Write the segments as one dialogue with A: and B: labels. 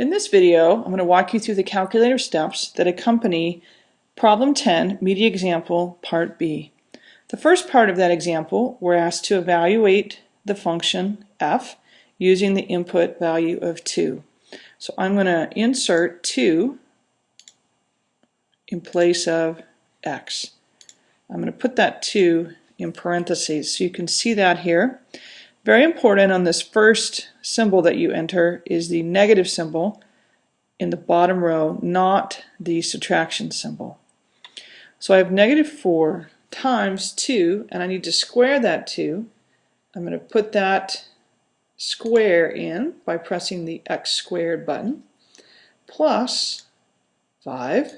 A: In this video, I'm going to walk you through the calculator steps that accompany Problem 10, Media Example, Part B. The first part of that example, we're asked to evaluate the function f using the input value of 2. So I'm going to insert 2 in place of x. I'm going to put that 2 in parentheses so you can see that here. Very important on this first symbol that you enter is the negative symbol in the bottom row, not the subtraction symbol. So I have negative 4 times 2, and I need to square that 2. I'm going to put that square in by pressing the x squared button, plus 5,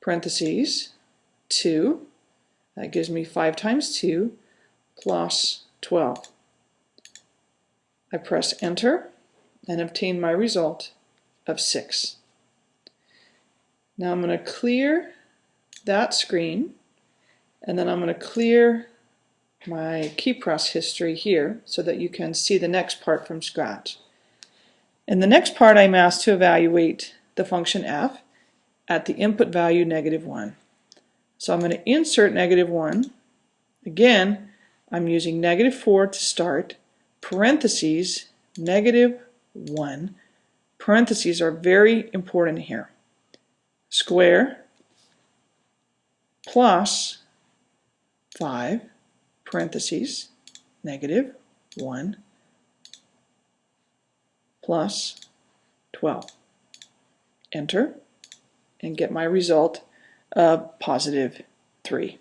A: parentheses, 2, that gives me 5 times 2, plus 12. I press enter and obtain my result of 6. Now I'm going to clear that screen and then I'm going to clear my key press history here so that you can see the next part from scratch. In the next part I'm asked to evaluate the function f at the input value negative 1. So I'm going to insert negative 1. Again, I'm using negative 4 to start parentheses, negative 1. Parentheses are very important here. Square plus 5, parentheses, negative 1 plus 12. Enter and get my result of positive 3.